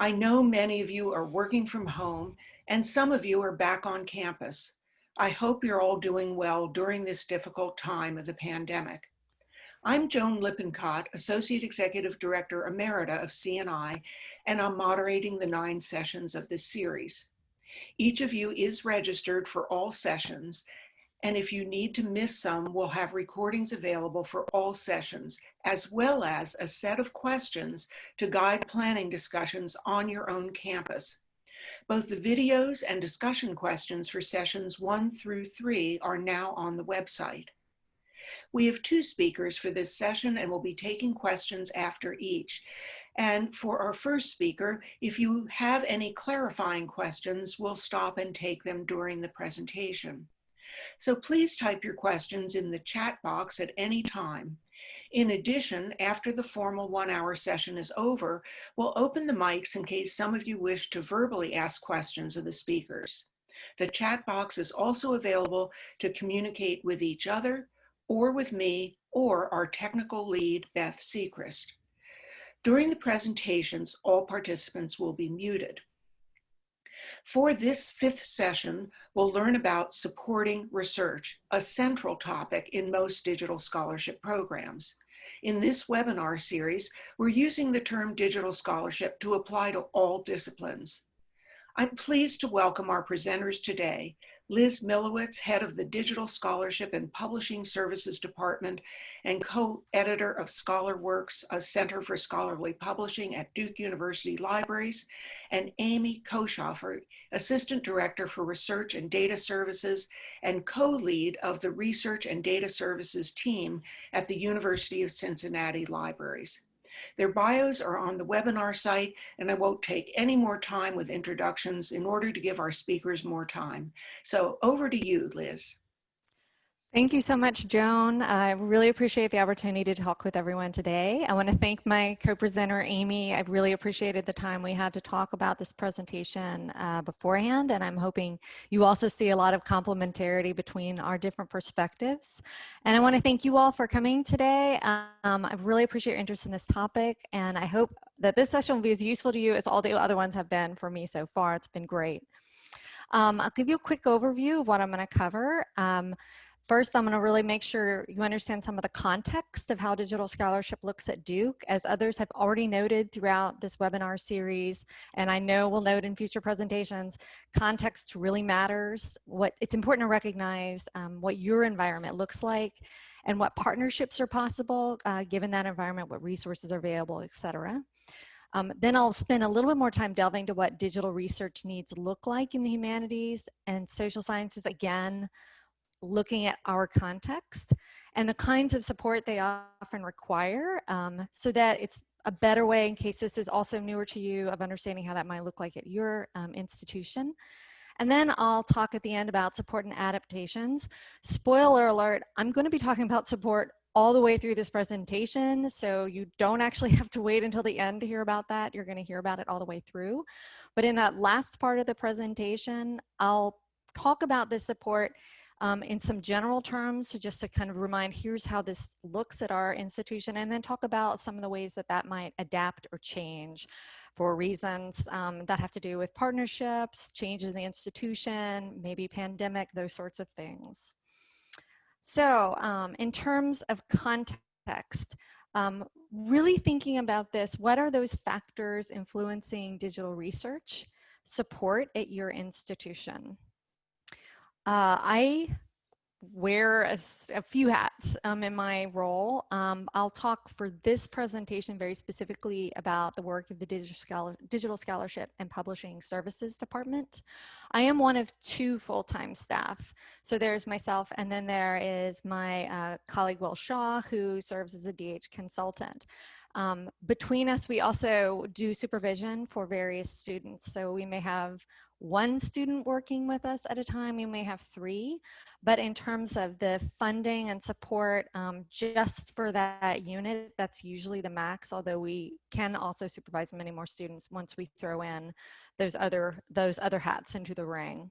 I know many of you are working from home and some of you are back on campus. I hope you're all doing well during this difficult time of the pandemic. I'm Joan Lippincott, Associate Executive Director Emerita of CNI, and I'm moderating the nine sessions of this series. Each of you is registered for all sessions, and if you need to miss some, we'll have recordings available for all sessions, as well as a set of questions to guide planning discussions on your own campus. Both the videos and discussion questions for sessions one through three are now on the website. We have two speakers for this session and we'll be taking questions after each. And for our first speaker, if you have any clarifying questions, we'll stop and take them during the presentation. So please type your questions in the chat box at any time. In addition, after the formal one hour session is over, we'll open the mics in case some of you wish to verbally ask questions of the speakers. The chat box is also available to communicate with each other or with me or our technical lead, Beth Secrist. During the presentations, all participants will be muted. For this fifth session, we'll learn about supporting research, a central topic in most digital scholarship programs. In this webinar series, we're using the term digital scholarship to apply to all disciplines. I'm pleased to welcome our presenters today, Liz Milewicz, head of the Digital Scholarship and Publishing Services Department and co-editor of ScholarWorks, a Center for Scholarly Publishing at Duke University Libraries, and Amy Koshoffer, Assistant Director for Research and Data Services and co-lead of the Research and Data Services team at the University of Cincinnati Libraries. Their bios are on the webinar site, and I won't take any more time with introductions in order to give our speakers more time. So over to you, Liz. Thank you so much, Joan. I really appreciate the opportunity to talk with everyone today. I want to thank my co-presenter, Amy. I really appreciated the time we had to talk about this presentation uh, beforehand, and I'm hoping you also see a lot of complementarity between our different perspectives. And I want to thank you all for coming today. Um, I really appreciate your interest in this topic, and I hope that this session will be as useful to you as all the other ones have been for me so far. It's been great. Um, I'll give you a quick overview of what I'm going to cover. Um, First, I'm gonna really make sure you understand some of the context of how digital scholarship looks at Duke, as others have already noted throughout this webinar series, and I know we'll note in future presentations, context really matters. What It's important to recognize um, what your environment looks like and what partnerships are possible uh, given that environment, what resources are available, et cetera. Um, then I'll spend a little bit more time delving to what digital research needs look like in the humanities and social sciences. Again, looking at our context and the kinds of support they often require um, so that it's a better way in case this is also newer to you of understanding how that might look like at your um, institution. And then I'll talk at the end about support and adaptations. Spoiler alert, I'm going to be talking about support all the way through this presentation. So you don't actually have to wait until the end to hear about that. You're going to hear about it all the way through. But in that last part of the presentation, I'll talk about this support um, in some general terms just to kind of remind here's how this looks at our institution and then talk about some of the ways that that might adapt or change for reasons um, that have to do with partnerships, changes in the institution, maybe pandemic, those sorts of things. So um, in terms of context, um, really thinking about this, what are those factors influencing digital research support at your institution? Uh, I wear a, a, few hats um, in my role. Um, I'll talk for this presentation very specifically about the work of the Digital, Scholar, Digital Scholarship and Publishing Services Department. I am one of two full-time staff. So there's myself and then there is my uh, colleague Will Shaw who serves as a DH consultant. Um, between us, we also do supervision for various students. So we may have one student working with us at a time, we may have three, but in terms of the funding and support um, just for that unit, that's usually the max, although we can also supervise many more students once we throw in those other, those other hats into the ring.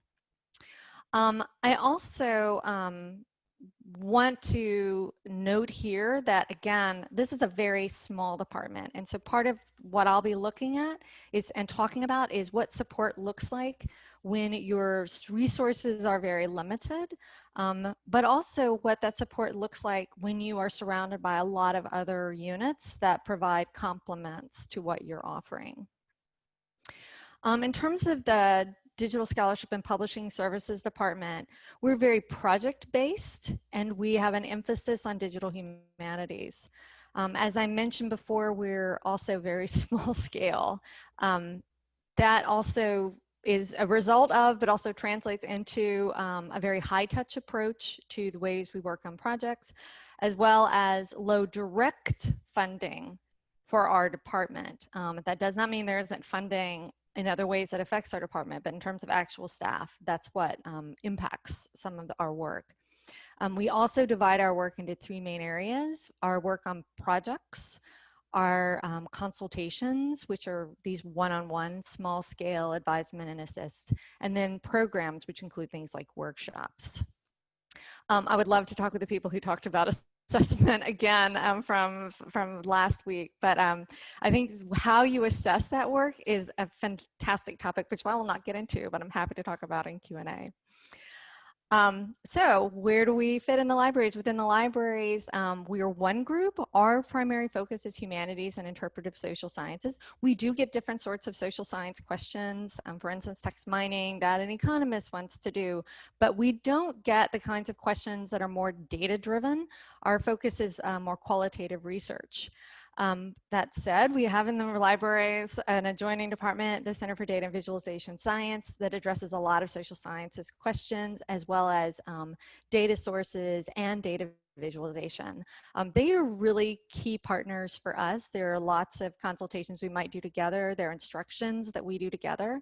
Um, I also um, want to note here that again, this is a very small department. And so part of what I'll be looking at is and talking about is what support looks like when your resources are very limited, um, but also what that support looks like when you are surrounded by a lot of other units that provide complements to what you're offering. Um, in terms of the Digital Scholarship and Publishing Services Department, we're very project-based and we have an emphasis on digital humanities. Um, as I mentioned before, we're also very small scale. Um, that also is a result of, but also translates into um, a very high touch approach to the ways we work on projects, as well as low direct funding for our department. Um, that does not mean there isn't funding in other ways that affects our department, but in terms of actual staff, that's what um, impacts some of our work. Um, we also divide our work into three main areas, our work on projects, our um, consultations, which are these one-on-one -on -one, small scale advisement and assist, and then programs, which include things like workshops. Um, I would love to talk with the people who talked about assessment again um, from from last week but um, I think how you assess that work is a fantastic topic which I will not get into but I'm happy to talk about in Q&A. Um, so where do we fit in the libraries? Within the libraries, um, we are one group. Our primary focus is humanities and interpretive social sciences. We do get different sorts of social science questions, um, for instance, text mining that an economist wants to do, but we don't get the kinds of questions that are more data driven. Our focus is uh, more qualitative research. Um, that said, we have in the libraries an adjoining department, the Center for Data and Visualization Science, that addresses a lot of social sciences questions, as well as um, data sources and data visualization. Um, they are really key partners for us. There are lots of consultations we might do together. There are instructions that we do together.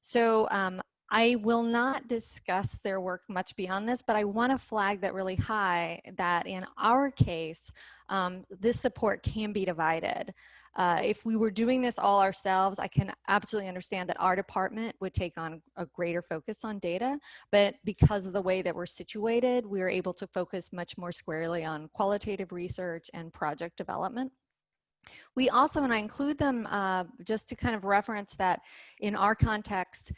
So um, I will not discuss their work much beyond this, but I want to flag that really high that in our case, um, this support can be divided. Uh, if we were doing this all ourselves, I can absolutely understand that our department would take on a greater focus on data, but because of the way that we're situated, we are able to focus much more squarely on qualitative research and project development. We also, and I include them uh, just to kind of reference that in our context,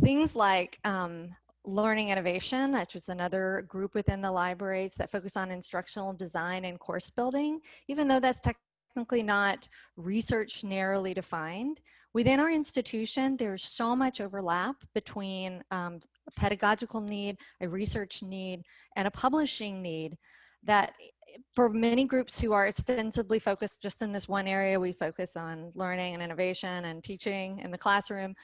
Things like um, learning innovation, which is another group within the libraries that focus on instructional design and course building, even though that's technically not research narrowly defined. Within our institution, there's so much overlap between um, a pedagogical need, a research need, and a publishing need that for many groups who are extensively focused just in this one area, we focus on learning and innovation and teaching in the classroom.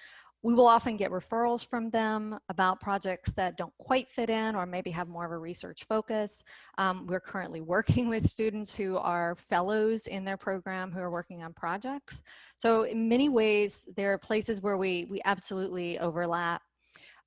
We will often get referrals from them about projects that don't quite fit in or maybe have more of a research focus. Um, we're currently working with students who are fellows in their program who are working on projects. So in many ways, there are places where we, we absolutely overlap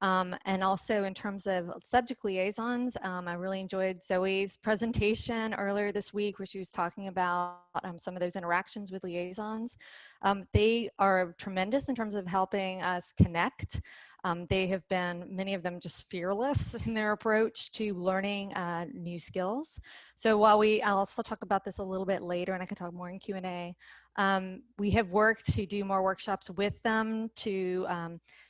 um, and also in terms of subject liaisons, um, I really enjoyed Zoe's presentation earlier this week where she was talking about um, some of those interactions with liaisons. Um, they are tremendous in terms of helping us connect. Um, they have been, many of them just fearless in their approach to learning uh, new skills. So while we, I'll also talk about this a little bit later and I can talk more in Q&A. Um, we have worked to do more workshops with them to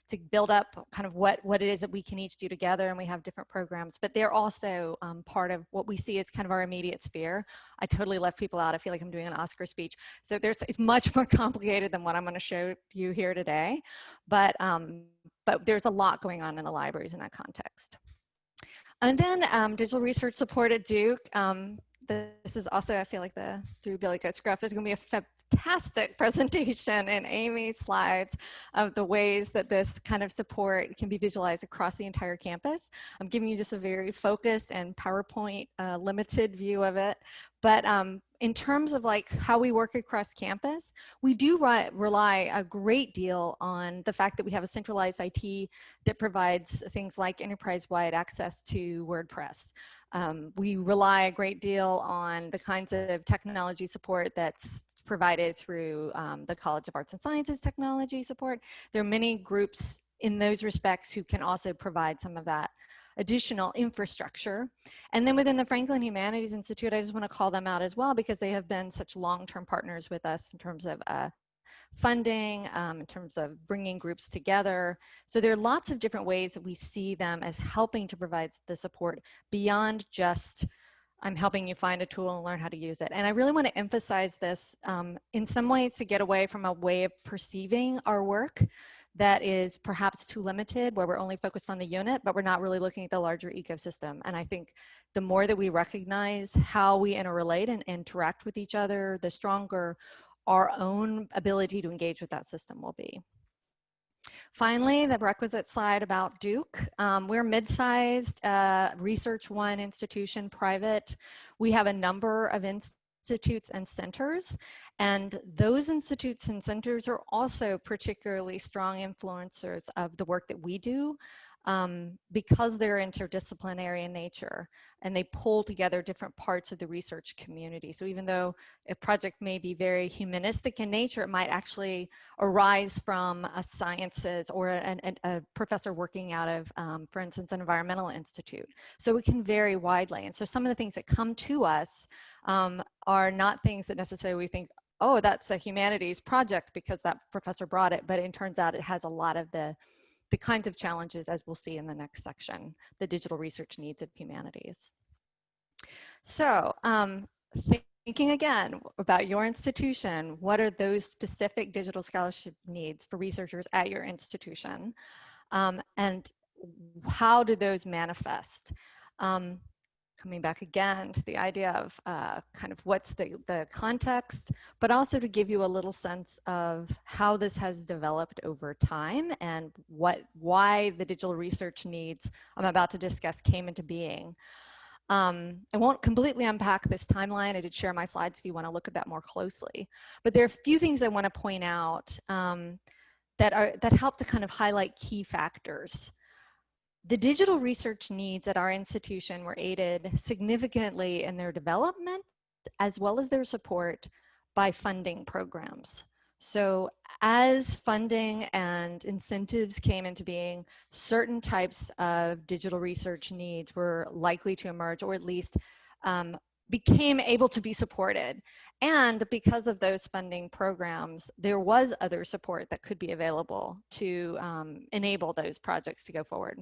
to build up kind of what, what it is that we can each do together and we have different programs, but they're also um, part of what we see as kind of our immediate sphere. I totally left people out. I feel like I'm doing an Oscar speech. So there's, it's much more complicated than what I'm gonna show you here today, but, um, but there's a lot going on in the libraries in that context. And then um, digital research support at Duke. Um, this is also, I feel like the Three Billy Goats Gruff, there's gonna be a fantastic presentation and Amy's slides of the ways that this kind of support can be visualized across the entire campus. I'm giving you just a very focused and PowerPoint uh, limited view of it, but um, in terms of like how we work across campus, we do rely a great deal on the fact that we have a centralized IT that provides things like enterprise-wide access to WordPress. Um, we rely a great deal on the kinds of technology support that's provided through um, the College of Arts and Sciences technology support. There are many groups in those respects who can also provide some of that additional infrastructure. And then within the Franklin Humanities Institute, I just want to call them out as well because they have been such long-term partners with us in terms of uh, funding, um, in terms of bringing groups together. So there are lots of different ways that we see them as helping to provide the support beyond just I'm helping you find a tool and learn how to use it. And I really want to emphasize this um, in some ways to get away from a way of perceiving our work that is perhaps too limited where we're only focused on the unit, but we're not really looking at the larger ecosystem. And I think the more that we recognize how we interrelate and interact with each other, the stronger our own ability to engage with that system will be. Finally, the requisite slide about Duke. Um, we're mid-sized uh, research one institution, private. We have a number of institutes and centers, and those institutes and centers are also particularly strong influencers of the work that we do um, because they're interdisciplinary in nature and they pull together different parts of the research community. So even though a project may be very humanistic in nature, it might actually arise from a sciences or a, a, professor working out of, um, for instance, an environmental institute. So it can vary widely. And so some of the things that come to us um, are not things that necessarily we think, oh, that's a humanities project because that professor brought it, but it turns out it has a lot of the the kinds of challenges as we'll see in the next section, the digital research needs of humanities. So um, thinking again about your institution, what are those specific digital scholarship needs for researchers at your institution? Um, and how do those manifest? Um, coming back again to the idea of uh, kind of what's the, the context, but also to give you a little sense of how this has developed over time and what why the digital research needs I'm about to discuss came into being. Um, I won't completely unpack this timeline. I did share my slides if you want to look at that more closely. But there are a few things I want to point out um, that, are, that help to kind of highlight key factors the digital research needs at our institution were aided significantly in their development as well as their support by funding programs. So as funding and incentives came into being, certain types of digital research needs were likely to emerge or at least um, became able to be supported. And because of those funding programs, there was other support that could be available to um, enable those projects to go forward.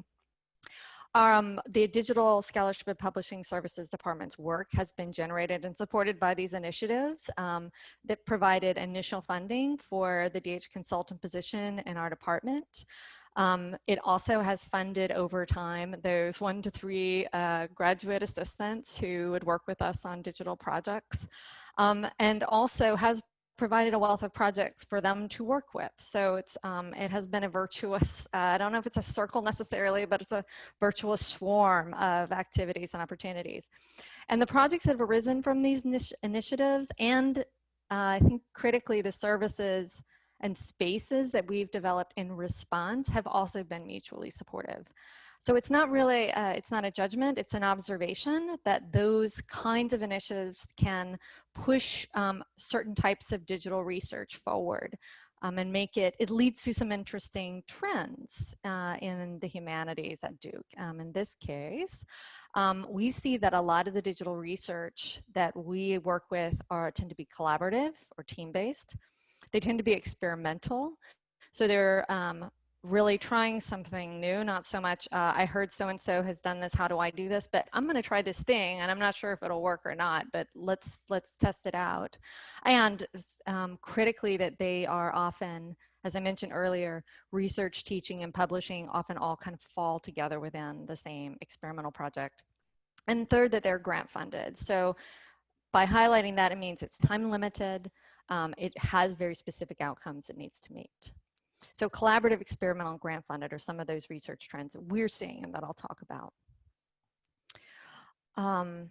Um, the Digital Scholarship and Publishing Services Department's work has been generated and supported by these initiatives um, that provided initial funding for the DH consultant position in our department. Um, it also has funded over time those one to three uh, graduate assistants who would work with us on digital projects um, and also has provided a wealth of projects for them to work with. So it's, um, it has been a virtuous, uh, I don't know if it's a circle necessarily, but it's a virtuous swarm of activities and opportunities. And the projects that have arisen from these initiatives and uh, I think critically the services and spaces that we've developed in response have also been mutually supportive. So it's not really, uh, it's not a judgment, it's an observation that those kinds of initiatives can push um, certain types of digital research forward um, and make it, it leads to some interesting trends uh, in the humanities at Duke. Um, in this case, um, we see that a lot of the digital research that we work with are tend to be collaborative or team-based. They tend to be experimental. So they're um, really trying something new, not so much, uh, I heard so-and-so has done this, how do I do this? But I'm gonna try this thing and I'm not sure if it'll work or not, but let's, let's test it out. And um, critically that they are often, as I mentioned earlier, research, teaching, and publishing often all kind of fall together within the same experimental project. And third, that they're grant funded. So by highlighting that, it means it's time limited, um, it has very specific outcomes it needs to meet. So collaborative, experimental, grant funded are some of those research trends that we're seeing and that I'll talk about. Um,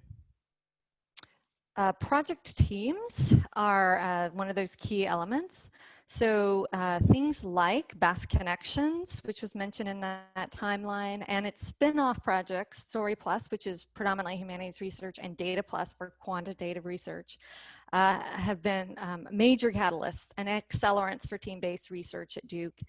uh, project teams are uh, one of those key elements. So uh, things like Bass Connections, which was mentioned in that, that timeline, and its spin-off projects, Story Plus, which is predominantly humanities research, and Data Plus for quantitative research, uh, have been um, major catalysts and accelerants for team-based research at Duke.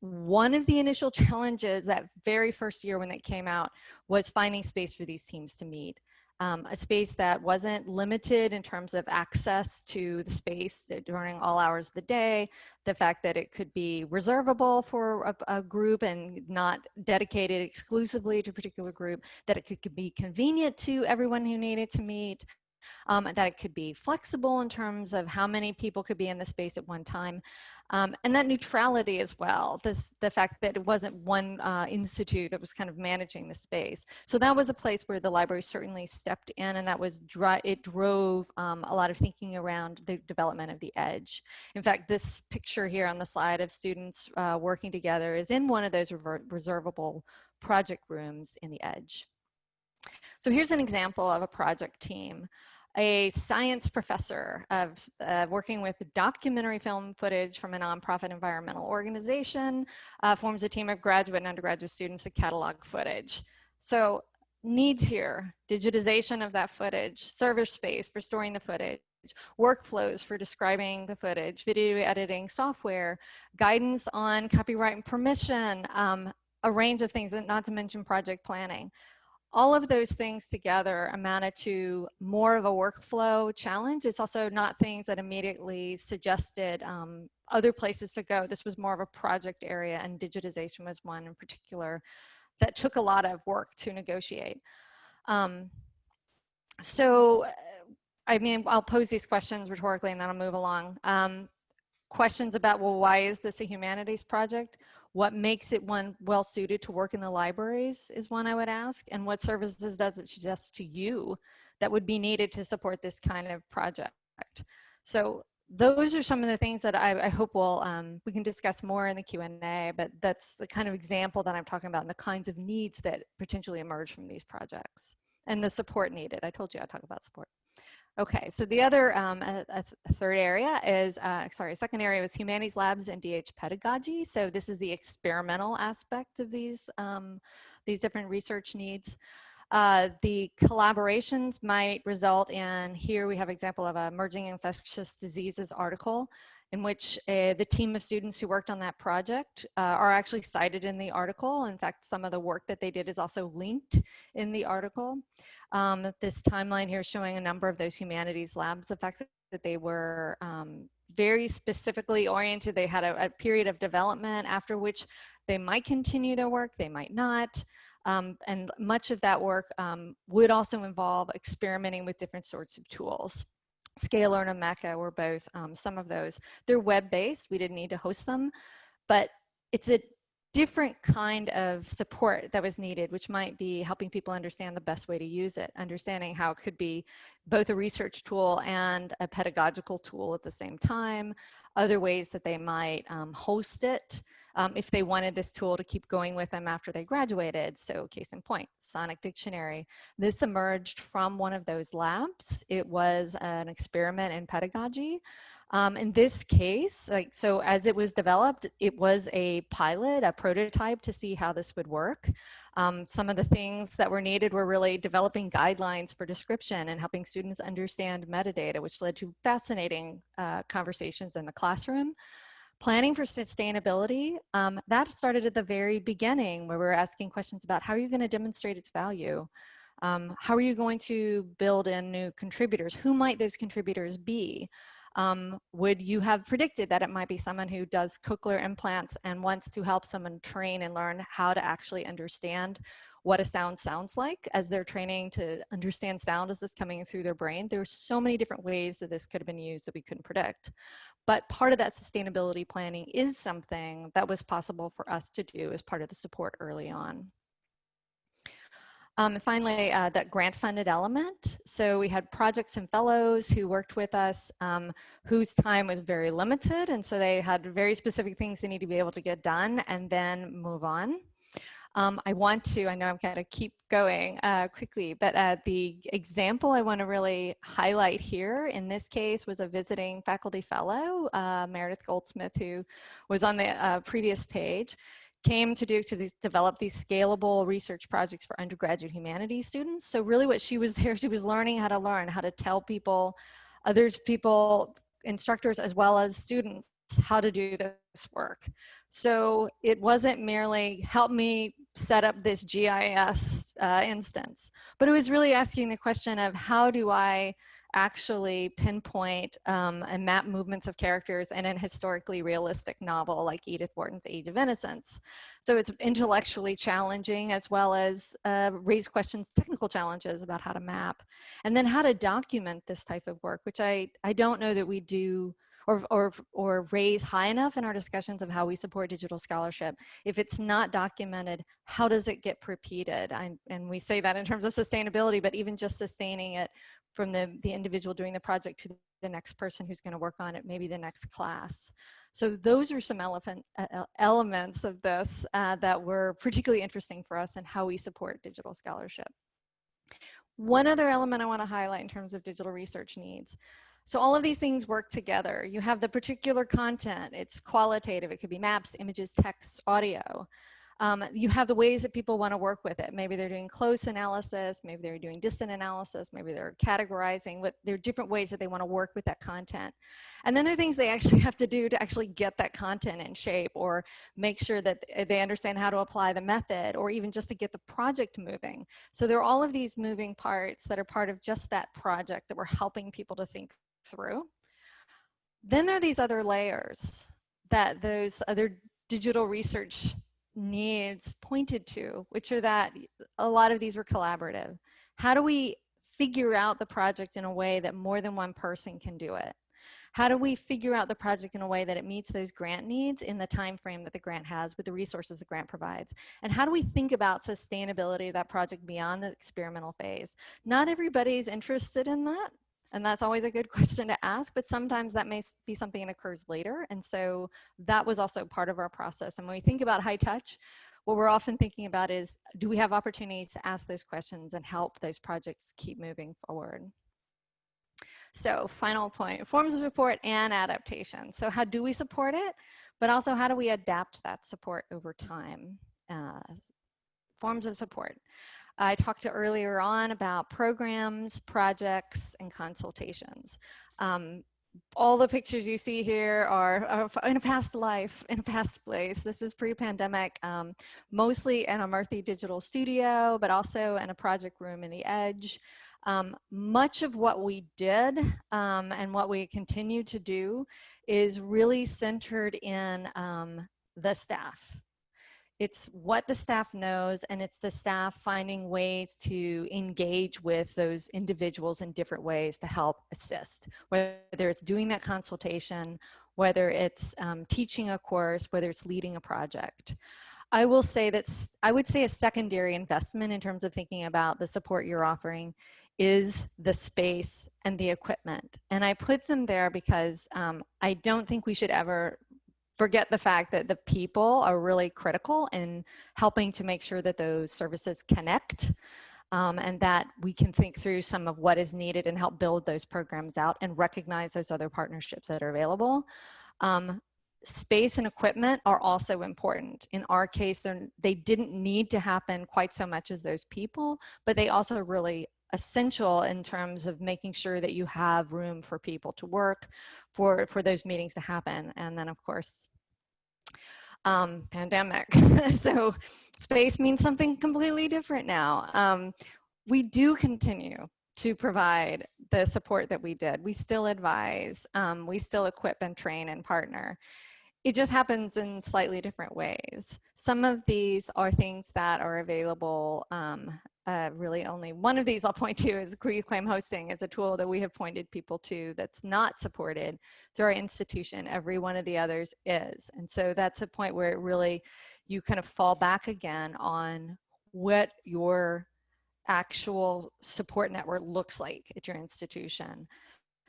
one of the initial challenges that very first year when it came out was finding space for these teams to meet. Um, a space that wasn't limited in terms of access to the space during all hours of the day, the fact that it could be reservable for a, a, group and not dedicated exclusively to a particular group, that it could, could be convenient to everyone who needed to meet, um, that it could be flexible in terms of how many people could be in the space at one time, um, and that neutrality as well, this, the fact that it wasn't one uh, institute that was kind of managing the space. So that was a place where the library certainly stepped in and that was, it drove um, a lot of thinking around the development of the edge. In fact, this picture here on the slide of students uh, working together is in one of those reservable project rooms in the edge. So here's an example of a project team a science professor of uh, working with documentary film footage from a nonprofit environmental organization, uh, forms a team of graduate and undergraduate students to catalog footage. So needs here, digitization of that footage, server space for storing the footage, workflows for describing the footage, video editing software, guidance on copyright and permission, um, a range of things, not to mention project planning all of those things together amounted to more of a workflow challenge. It's also not things that immediately suggested um, other places to go. This was more of a project area and digitization was one in particular that took a lot of work to negotiate. Um, so, I mean, I'll pose these questions rhetorically and then I'll move along. Um, questions about, well, why is this a humanities project? What makes it one well suited to work in the libraries is one I would ask. And what services does it suggest to you that would be needed to support this kind of project? So those are some of the things that I, I hope we'll, um, we can discuss more in the Q&A, but that's the kind of example that I'm talking about and the kinds of needs that potentially emerge from these projects and the support needed. I told you I'd talk about support. Okay, so the other um, a, a third area is, uh, sorry, second area was humanities labs and DH pedagogy. So this is the experimental aspect of these, um, these different research needs. Uh, the collaborations might result in, here we have example of a emerging infectious diseases article in which uh, the team of students who worked on that project uh, are actually cited in the article. In fact, some of the work that they did is also linked in the article. Um, this timeline here showing a number of those humanities labs, the fact that they were um, very specifically oriented. They had a, a, period of development after which they might continue their work, they might not. Um, and much of that work um, would also involve experimenting with different sorts of tools. Scalar and Omeka were both um, some of those. They're web-based, we didn't need to host them, but it's a different kind of support that was needed, which might be helping people understand the best way to use it, understanding how it could be both a research tool and a pedagogical tool at the same time, other ways that they might um, host it, um, if they wanted this tool to keep going with them after they graduated. So case in point, Sonic Dictionary. This emerged from one of those labs. It was an experiment in pedagogy. Um, in this case, like so as it was developed, it was a pilot, a prototype to see how this would work. Um, some of the things that were needed were really developing guidelines for description and helping students understand metadata, which led to fascinating uh, conversations in the classroom. Planning for sustainability, um, that started at the very beginning where we were asking questions about how are you going to demonstrate its value? Um, how are you going to build in new contributors? Who might those contributors be? Um, would you have predicted that it might be someone who does cochlear implants and wants to help someone train and learn how to actually understand what a sound sounds like as they're training to understand sound as this coming through their brain. There are so many different ways that this could have been used that we couldn't predict. But part of that sustainability planning is something that was possible for us to do as part of the support early on. Um, and finally, uh, that grant funded element. So we had projects and fellows who worked with us um, whose time was very limited. And so they had very specific things they need to be able to get done and then move on. Um, I want to, I know I'm going to keep going uh, quickly, but uh, the example I want to really highlight here in this case was a visiting faculty fellow, uh, Meredith Goldsmith, who was on the uh, previous page came to Duke to these, develop these scalable research projects for undergraduate humanities students. So really what she was there, she was learning how to learn, how to tell people, others people, instructors as well as students, how to do this work. So it wasn't merely help me set up this GIS uh, instance, but it was really asking the question of how do I actually pinpoint um, and map movements of characters in a historically realistic novel like Edith Wharton's Age of Innocence. So it's intellectually challenging as well as uh, raise questions, technical challenges about how to map. And then how to document this type of work, which I, I don't know that we do or, or, or raise high enough in our discussions of how we support digital scholarship. If it's not documented, how does it get repeated? I, and we say that in terms of sustainability, but even just sustaining it from the, the individual doing the project to the next person who's gonna work on it, maybe the next class. So those are some elephant, uh, elements of this uh, that were particularly interesting for us and how we support digital scholarship. One other element I wanna highlight in terms of digital research needs. So all of these things work together. You have the particular content, it's qualitative, it could be maps, images, text, audio. Um, you have the ways that people want to work with it. Maybe they're doing close analysis, maybe they're doing distant analysis, maybe they're categorizing, there are different ways that they want to work with that content. And then there are things they actually have to do to actually get that content in shape or make sure that they understand how to apply the method or even just to get the project moving. So there are all of these moving parts that are part of just that project that we're helping people to think through. Then there are these other layers that those other digital research needs pointed to, which are that a lot of these were collaborative. How do we figure out the project in a way that more than one person can do it? How do we figure out the project in a way that it meets those grant needs in the time frame that the grant has with the resources the grant provides? And how do we think about sustainability of that project beyond the experimental phase? Not everybody's interested in that. And that's always a good question to ask, but sometimes that may be something that occurs later. And so that was also part of our process. And when we think about high touch, what we're often thinking about is, do we have opportunities to ask those questions and help those projects keep moving forward? So final point, forms of support and adaptation. So how do we support it? But also how do we adapt that support over time? Uh, forms of support. I talked to earlier on about programs, projects, and consultations. Um, all the pictures you see here are, in a past life, in a past place. This is pre-pandemic, um, mostly in a Murthy Digital Studio, but also in a project room in the Edge. Um, much of what we did um, and what we continue to do is really centered in um, the staff. It's what the staff knows and it's the staff finding ways to engage with those individuals in different ways to help assist, whether it's doing that consultation, whether it's um, teaching a course, whether it's leading a project. I will say that I would say a secondary investment in terms of thinking about the support you're offering is the space and the equipment. And I put them there because um, I don't think we should ever forget the fact that the people are really critical in helping to make sure that those services connect um, and that we can think through some of what is needed and help build those programs out and recognize those other partnerships that are available. Um, space and equipment are also important. In our case, they didn't need to happen quite so much as those people, but they also really essential in terms of making sure that you have room for people to work, for, for those meetings to happen. And then of course, um, pandemic. so space means something completely different now. Um, we do continue to provide the support that we did. We still advise, um, we still equip and train and partner. It just happens in slightly different ways. Some of these are things that are available um, uh, really only one of these I'll point to is Reclaim Hosting is a tool that we have pointed people to that's not supported through our institution. Every one of the others is. And so that's a point where it really, you kind of fall back again on what your actual support network looks like at your institution.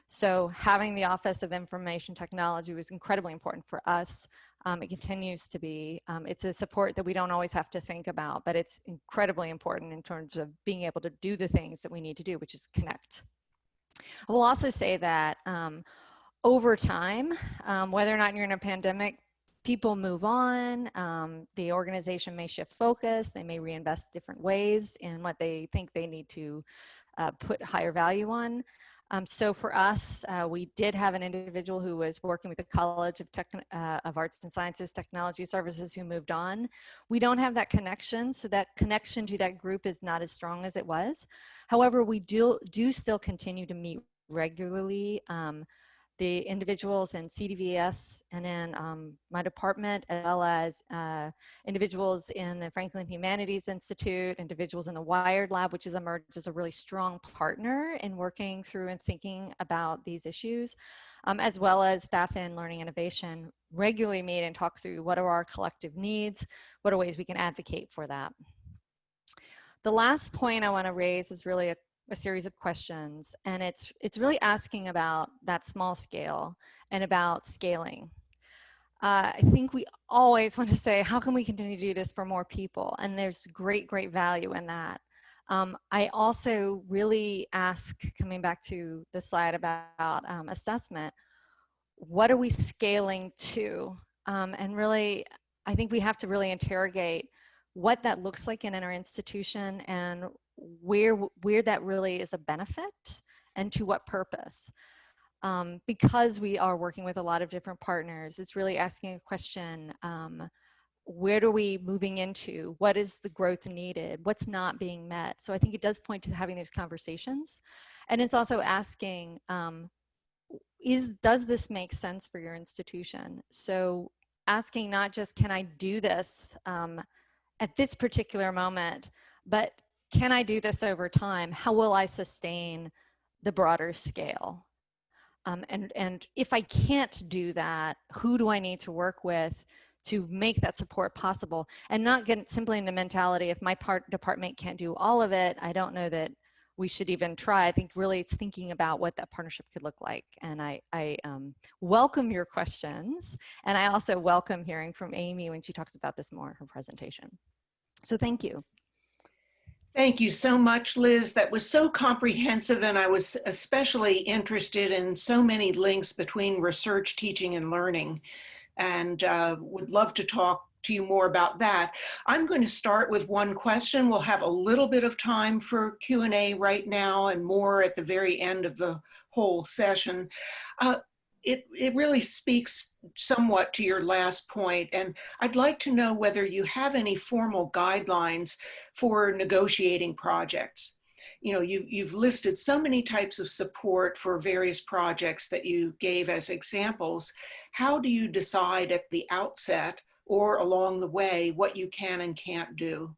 So having the Office of Information Technology was incredibly important for us. Um, it continues to be. Um, it's a support that we don't always have to think about, but it's incredibly important in terms of being able to do the things that we need to do, which is connect. I will also say that um, over time, um, whether or not you're in a pandemic, people move on, um, the organization may shift focus, they may reinvest different ways in what they think they need to uh, put higher value on. Um, so for us, uh, we did have an individual who was working with the College of, uh, of Arts and Sciences Technology Services who moved on. We don't have that connection, so that connection to that group is not as strong as it was. However, we do, do still continue to meet regularly. Um, the individuals in CDVS and in um, my department, as well as uh, individuals in the Franklin Humanities Institute, individuals in the Wired Lab, which has emerged as a really strong partner in working through and thinking about these issues, um, as well as staff in learning innovation regularly meet and talk through what are our collective needs, what are ways we can advocate for that. The last point I want to raise is really a a series of questions and it's it's really asking about that small scale and about scaling. Uh, I think we always want to say, how can we continue to do this for more people? And there's great, great value in that. Um, I also really ask, coming back to the slide about um, assessment, what are we scaling to? Um, and really, I think we have to really interrogate what that looks like in our institution and where, where that really is a benefit and to what purpose. Um, because we are working with a lot of different partners, it's really asking a question, um, where are we moving into? What is the growth needed? What's not being met? So I think it does point to having these conversations. And it's also asking, um, is, does this make sense for your institution? So asking not just, can I do this um, at this particular moment, but can I do this over time? How will I sustain the broader scale? Um, and, and if I can't do that, who do I need to work with to make that support possible? And not get simply in the mentality, if my part department can't do all of it, I don't know that we should even try. I think really it's thinking about what that partnership could look like. And I, I um, welcome your questions. And I also welcome hearing from Amy when she talks about this more in her presentation. So thank you. Thank you so much, Liz. That was so comprehensive, and I was especially interested in so many links between research, teaching, and learning, and uh, would love to talk to you more about that. I'm going to start with one question. We'll have a little bit of time for Q&A right now and more at the very end of the whole session. Uh, it, it really speaks somewhat to your last point, and I'd like to know whether you have any formal guidelines for negotiating projects. You know, you, you've listed so many types of support for various projects that you gave as examples. How do you decide at the outset or along the way what you can and can't do?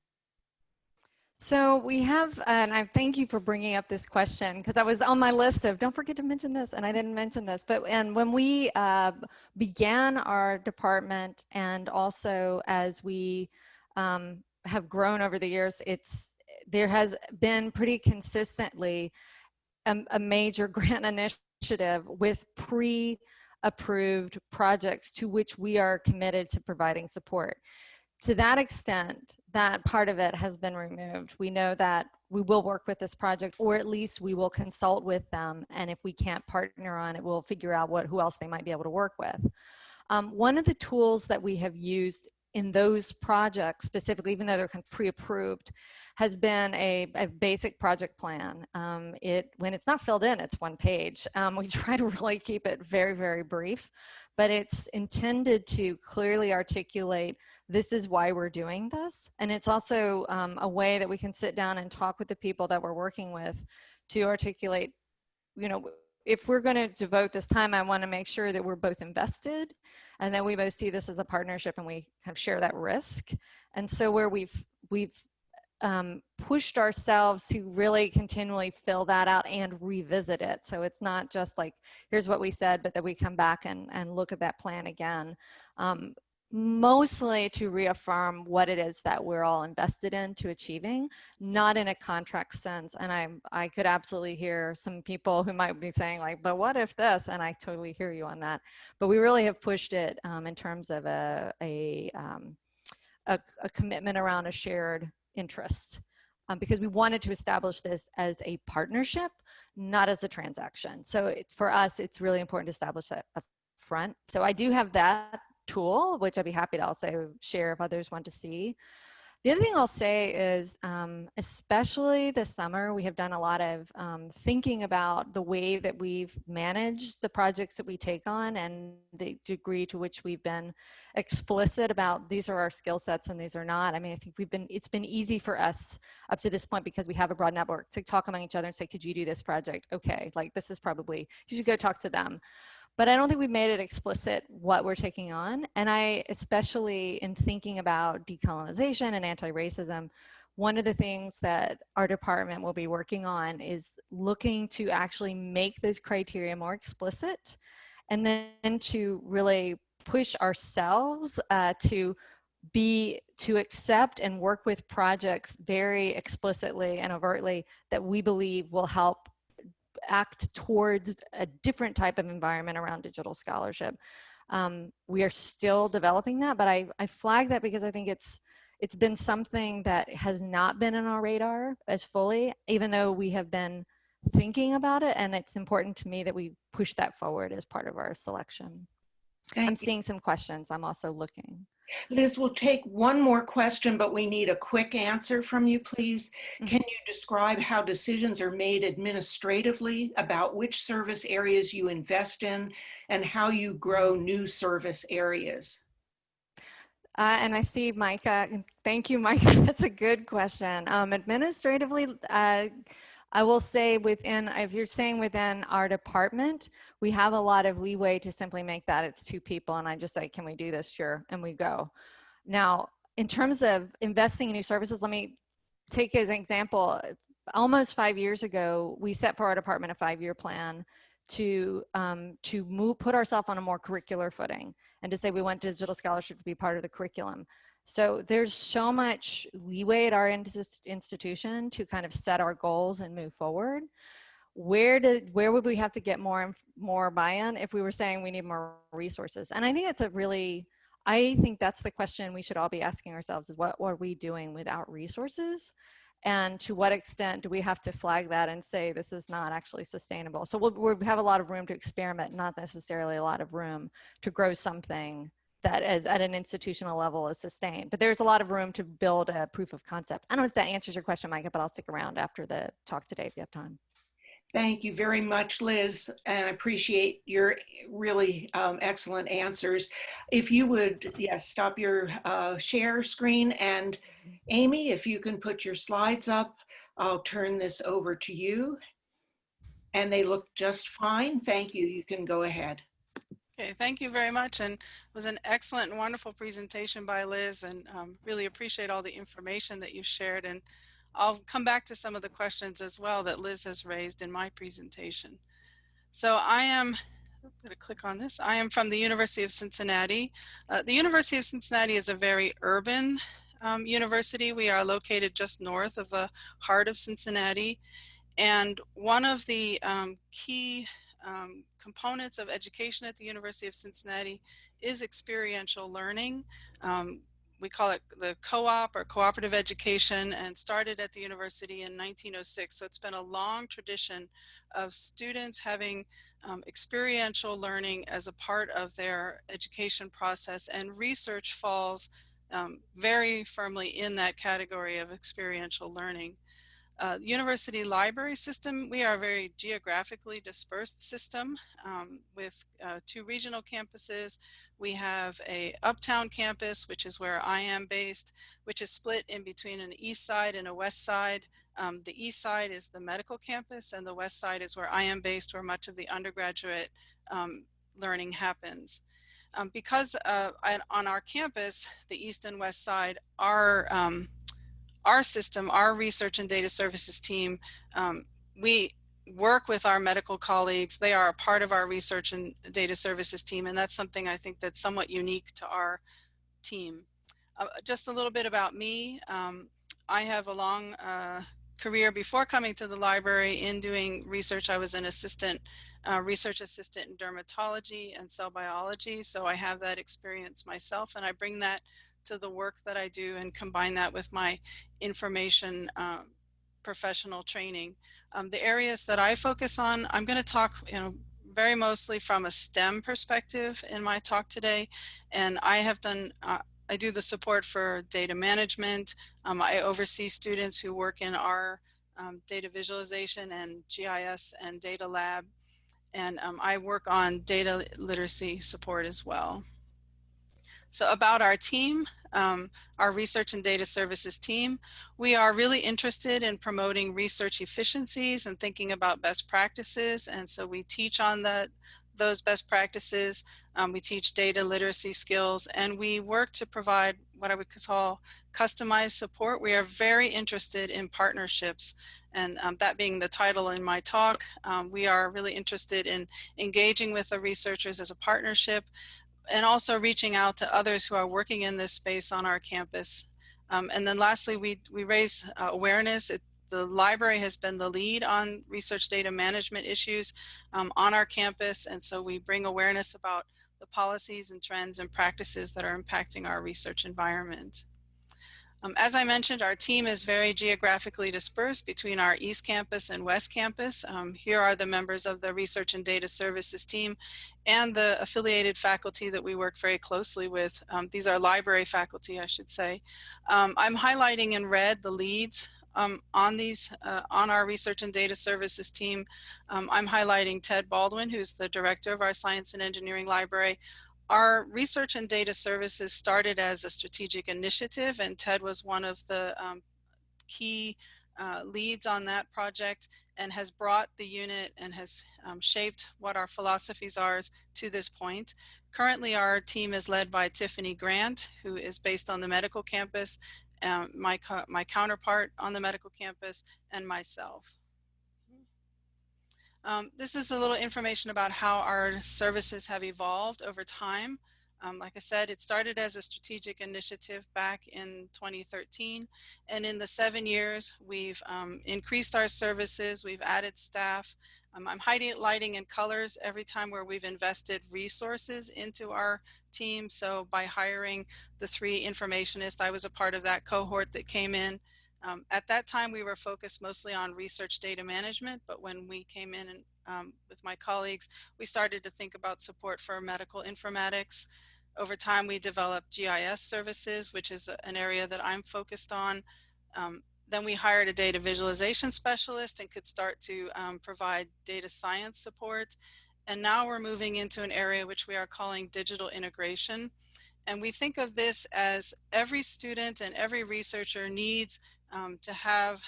So we have, and I thank you for bringing up this question because I was on my list of don't forget to mention this, and I didn't mention this. But and when we uh, began our department, and also as we um, have grown over the years, it's there has been pretty consistently a, a major grant initiative with pre-approved projects to which we are committed to providing support to that extent, that part of it has been removed. We know that we will work with this project, or at least we will consult with them. And if we can't partner on it, we'll figure out what who else they might be able to work with. Um, one of the tools that we have used in those projects specifically, even though they're pre-approved, has been a, a, basic project plan. Um, it When it's not filled in, it's one page. Um, we try to really keep it very, very brief, but it's intended to clearly articulate this is why we're doing this. And it's also um, a way that we can sit down and talk with the people that we're working with to articulate, you know, if we're going to devote this time, I want to make sure that we're both invested and that we both see this as a partnership and we kind of share that risk. And so where we've, we've um, pushed ourselves to really continually fill that out and revisit it. So it's not just like, here's what we said, but that we come back and, and look at that plan again. Um, mostly to reaffirm what it is that we're all invested in to achieving, not in a contract sense. And I, I could absolutely hear some people who might be saying like, but what if this? And I totally hear you on that. But we really have pushed it um, in terms of a, a, um, a, a, commitment around a shared interest. Um, because we wanted to establish this as a partnership, not as a transaction. So it, for us, it's really important to establish that front. So I do have that tool, which I'd be happy to also share if others want to see. The other thing I'll say is, um, especially this summer, we have done a lot of um, thinking about the way that we've managed the projects that we take on and the degree to which we've been explicit about these are our skill sets and these are not. I mean, I think we've been, it's been easy for us up to this point because we have a broad network to talk among each other and say, could you do this project? Okay, like this is probably, you should go talk to them but I don't think we've made it explicit what we're taking on. And I, especially in thinking about decolonization and anti-racism, one of the things that our department will be working on is looking to actually make those criteria more explicit and then to really push ourselves uh, to be to accept and work with projects very explicitly and overtly that we believe will help act towards a different type of environment around digital scholarship. Um, we are still developing that, but I, I flag that because I think it's it's been something that has not been in our radar as fully, even though we have been thinking about it. And it's important to me that we push that forward as part of our selection. Thank I'm you. seeing some questions. I'm also looking. Liz, we'll take one more question, but we need a quick answer from you, please. Mm -hmm. Can you describe how decisions are made administratively about which service areas you invest in and how you grow new service areas? Uh, and I see Micah. Thank you, Micah. That's a good question. Um, administratively, uh, I will say within, if you're saying within our department, we have a lot of leeway to simply make that it's two people and I just say, can we do this? Sure, and we go. Now, in terms of investing in new services, let me take as an example, almost five years ago, we set for our department a five-year plan to um, to move, put ourselves on a more curricular footing and to say we want digital scholarship to be part of the curriculum. So there's so much leeway at our institution to kind of set our goals and move forward. Where did where would we have to get more more buy-in if we were saying we need more resources? And I think it's a really I think that's the question we should all be asking ourselves is what, what are we doing without resources? And to what extent do we have to flag that and say this is not actually sustainable? So we'll, we'll have a lot of room to experiment, not necessarily a lot of room to grow something that is at an institutional level is sustained. But there's a lot of room to build a proof of concept. I don't know if that answers your question, Micah, but I'll stick around after the talk today if you have time. Thank you very much, Liz, and I appreciate your really um, excellent answers. If you would, yes, stop your uh, share screen and Amy, if you can put your slides up, I'll turn this over to you. And they look just fine. Thank you. You can go ahead. Okay, thank you very much. And it was an excellent and wonderful presentation by Liz and um, really appreciate all the information that you shared. And I'll come back to some of the questions as well that Liz has raised in my presentation. So I am, I'm going to click on this. I am from the University of Cincinnati. Uh, the University of Cincinnati is a very urban um, university. We are located just north of the heart of Cincinnati. And one of the um, key um, components of education at the University of Cincinnati is experiential learning. Um, we call it the co-op or cooperative education and started at the university in 1906. So it's been a long tradition of students having um, experiential learning as a part of their education process and research falls um, very firmly in that category of experiential learning. Uh, university library system, we are a very geographically dispersed system um, with uh, two regional campuses. We have a uptown campus, which is where I am based, which is split in between an east side and a west side. Um, the east side is the medical campus and the west side is where I am based, where much of the undergraduate um, learning happens. Um, because uh, on our campus, the east and west side are um, our system, our research and data services team, um, we work with our medical colleagues. They are a part of our research and data services team, and that's something I think that's somewhat unique to our team. Uh, just a little bit about me. Um, I have a long uh, career before coming to the library in doing research. I was an assistant, uh, research assistant in dermatology and cell biology, so I have that experience myself, and I bring that to the work that I do and combine that with my information um, professional training. Um, the areas that I focus on, I'm going to talk, you know, very mostly from a STEM perspective in my talk today. And I have done uh, I do the support for data management. Um, I oversee students who work in our um, data visualization and GIS and data lab. And um, I work on data literacy support as well. So about our team, um, our research and data services team, we are really interested in promoting research efficiencies and thinking about best practices. And so we teach on that, those best practices. Um, we teach data literacy skills and we work to provide what I would call customized support. We are very interested in partnerships and um, that being the title in my talk, um, we are really interested in engaging with the researchers as a partnership and also reaching out to others who are working in this space on our campus. Um, and then lastly, we, we raise uh, awareness. It, the library has been the lead on research data management issues um, on our campus. And so we bring awareness about the policies and trends and practices that are impacting our research environment. Um, as I mentioned, our team is very geographically dispersed between our East Campus and West Campus. Um, here are the members of the Research and Data Services team and the affiliated faculty that we work very closely with. Um, these are library faculty, I should say. Um, I'm highlighting in red the leads um, on these, uh, on our research and data services team. Um, I'm highlighting Ted Baldwin, who's the director of our science and engineering library. Our research and data services started as a strategic initiative and Ted was one of the um, key uh, leads on that project and has brought the unit and has um, shaped what our philosophies are to this point. Currently, our team is led by Tiffany Grant, who is based on the medical campus, um, my, my counterpart on the medical campus, and myself. Um, this is a little information about how our services have evolved over time. Um, like I said, it started as a strategic initiative back in 2013. And in the seven years, we've um, increased our services, we've added staff. Um, I'm highlighting in colors every time where we've invested resources into our team. So by hiring the three informationists, I was a part of that cohort that came in. Um, at that time, we were focused mostly on research data management, but when we came in and, um, with my colleagues, we started to think about support for medical informatics. Over time, we developed GIS services, which is an area that I'm focused on. Um, then we hired a data visualization specialist and could start to um, provide data science support. And now we're moving into an area which we are calling digital integration. And we think of this as every student and every researcher needs um, to have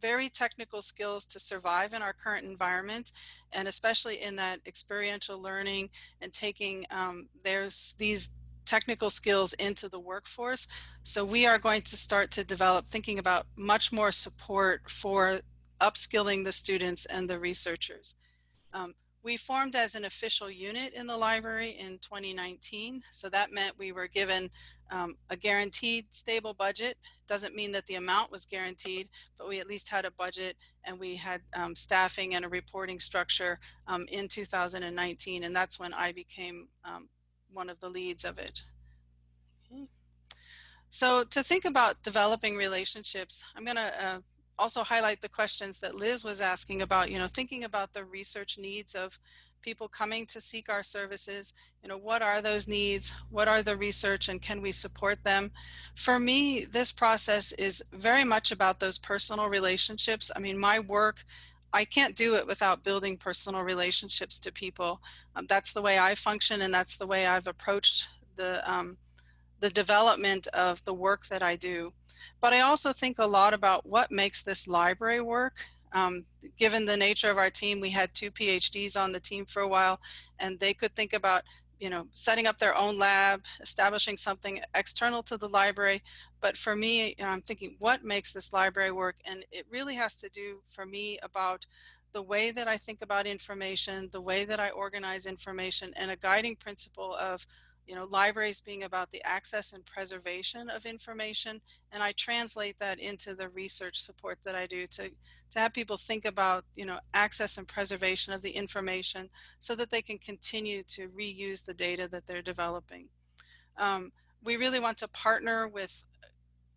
very technical skills to survive in our current environment and especially in that experiential learning and taking um, there's these technical skills into the workforce. So we are going to start to develop thinking about much more support for upskilling the students and the researchers. Um, we formed as an official unit in the library in 2019. So that meant we were given um, a guaranteed stable budget. Doesn't mean that the amount was guaranteed, but we at least had a budget and we had um, staffing and a reporting structure um, in 2019. And that's when I became um, one of the leads of it. Okay. So to think about developing relationships, I'm going to uh, also highlight the questions that Liz was asking about, you know, thinking about the research needs of people coming to seek our services, you know, what are those needs? What are the research and can we support them? For me, this process is very much about those personal relationships. I mean, my work, I can't do it without building personal relationships to people. Um, that's the way I function and that's the way I've approached the, um, the development of the work that I do. But I also think a lot about what makes this library work. Um, given the nature of our team, we had two PhDs on the team for a while, and they could think about you know, setting up their own lab, establishing something external to the library. But for me, I'm thinking what makes this library work? And it really has to do for me about the way that I think about information, the way that I organize information, and a guiding principle of you know, libraries being about the access and preservation of information. And I translate that into the research support that I do to, to have people think about, you know, access and preservation of the information so that they can continue to reuse the data that they're developing. Um, we really want to partner with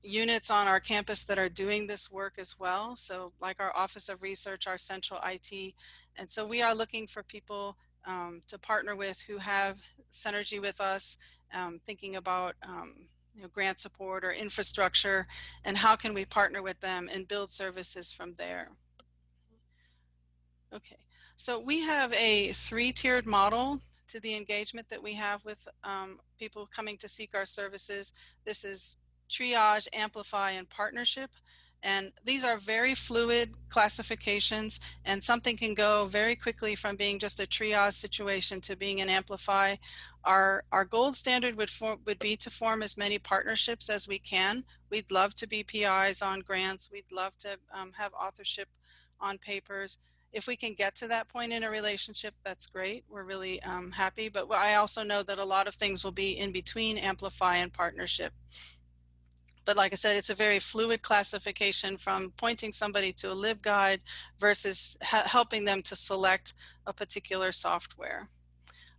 units on our campus that are doing this work as well. So like our Office of Research, our central IT. And so we are looking for people um, to partner with who have synergy with us, um, thinking about um, you know, grant support or infrastructure, and how can we partner with them and build services from there. Okay, so we have a three-tiered model to the engagement that we have with um, people coming to seek our services. This is triage, amplify, and partnership. And these are very fluid classifications and something can go very quickly from being just a triage situation to being an amplify. Our, our gold standard would, form, would be to form as many partnerships as we can. We'd love to be PIs on grants. We'd love to um, have authorship on papers. If we can get to that point in a relationship, that's great. We're really um, happy. But I also know that a lot of things will be in between amplify and partnership. But like I said, it's a very fluid classification from pointing somebody to a LibGuide versus helping them to select a particular software.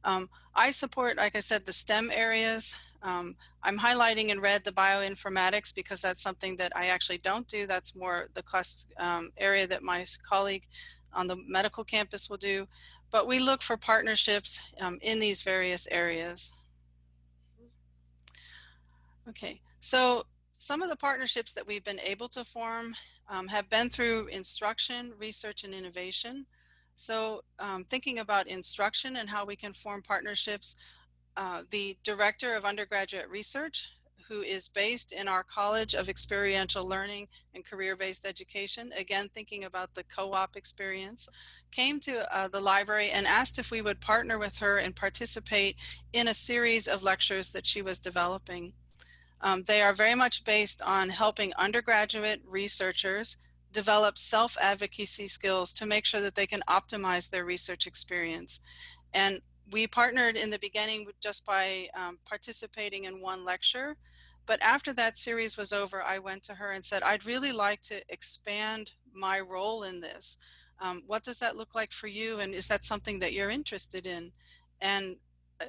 Um, I support, like I said, the STEM areas. Um, I'm highlighting in red the bioinformatics because that's something that I actually don't do. That's more the class um, area that my colleague on the medical campus will do. But we look for partnerships um, in these various areas. Okay, so some of the partnerships that we've been able to form um, have been through instruction, research, and innovation. So um, thinking about instruction and how we can form partnerships, uh, the director of undergraduate research, who is based in our College of Experiential Learning and Career-Based Education, again thinking about the co-op experience, came to uh, the library and asked if we would partner with her and participate in a series of lectures that she was developing. Um, they are very much based on helping undergraduate researchers develop self-advocacy skills to make sure that they can optimize their research experience. And we partnered in the beginning just by um, participating in one lecture. But after that series was over, I went to her and said, I'd really like to expand my role in this. Um, what does that look like for you? And is that something that you're interested in? And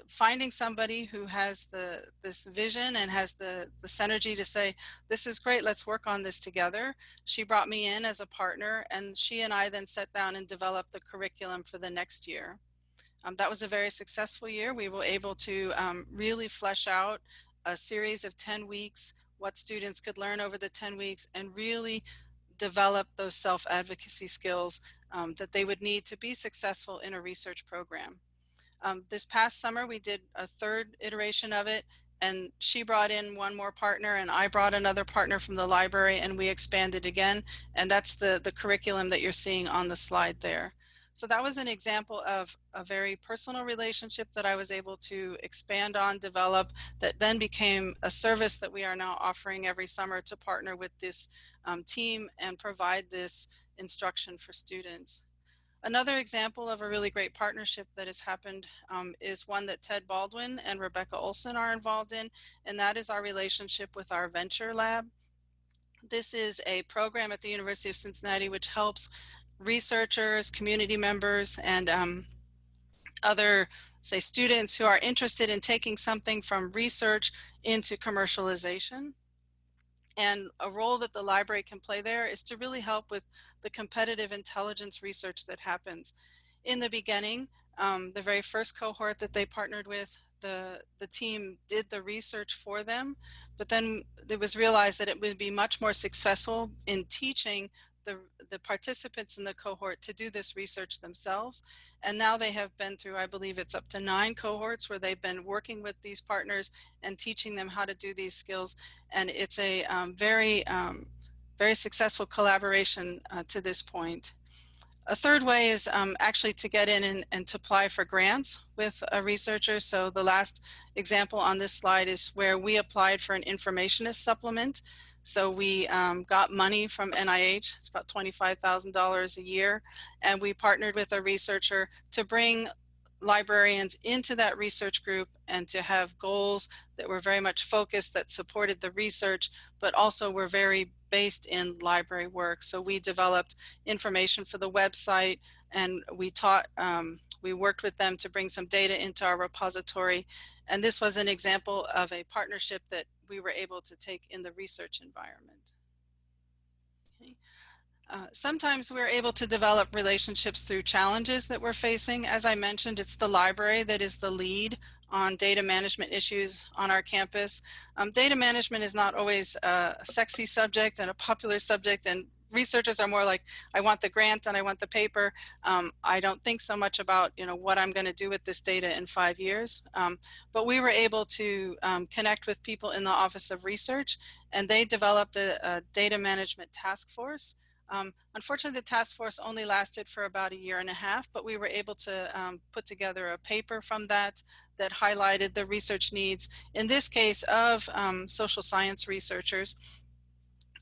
finding somebody who has the this vision and has the the synergy to say this is great let's work on this together. She brought me in as a partner and she and i then sat down and developed the curriculum for the next year. Um, that was a very successful year. We were able to um, really flesh out a series of 10 weeks what students could learn over the 10 weeks and really develop those self-advocacy skills um, that they would need to be successful in a research program um, this past summer, we did a third iteration of it and she brought in one more partner and I brought another partner from the library and we expanded again. And that's the, the curriculum that you're seeing on the slide there. So that was an example of a very personal relationship that I was able to expand on, develop, that then became a service that we are now offering every summer to partner with this um, team and provide this instruction for students. Another example of a really great partnership that has happened um, is one that Ted Baldwin and Rebecca Olson are involved in, and that is our relationship with our Venture Lab. This is a program at the University of Cincinnati which helps researchers, community members, and um, other, say, students who are interested in taking something from research into commercialization. And a role that the library can play there is to really help with the competitive intelligence research that happens. In the beginning, um, the very first cohort that they partnered with, the, the team did the research for them, but then it was realized that it would be much more successful in teaching the, the participants in the cohort to do this research themselves. And now they have been through, I believe it's up to nine cohorts where they've been working with these partners and teaching them how to do these skills. And it's a um, very, um, very successful collaboration uh, to this point. A third way is um, actually to get in and, and, to apply for grants with a researcher. So the last example on this slide is where we applied for an informationist supplement. So we um, got money from NIH, it's about $25,000 a year, and we partnered with a researcher to bring librarians into that research group and to have goals that were very much focused that supported the research, but also were very based in library work. So we developed information for the website and we taught, um, we worked with them to bring some data into our repository. And this was an example of a partnership that we were able to take in the research environment. Okay. Uh, sometimes we're able to develop relationships through challenges that we're facing. As I mentioned, it's the library that is the lead on data management issues on our campus. Um, data management is not always a sexy subject and a popular subject and researchers are more like, I want the grant and I want the paper. Um, I don't think so much about, you know, what I'm going to do with this data in five years. Um, but we were able to um, connect with people in the Office of Research and they developed a, a data management task force um, unfortunately, the task force only lasted for about a year and a half, but we were able to um, put together a paper from that that highlighted the research needs, in this case of um, social science researchers.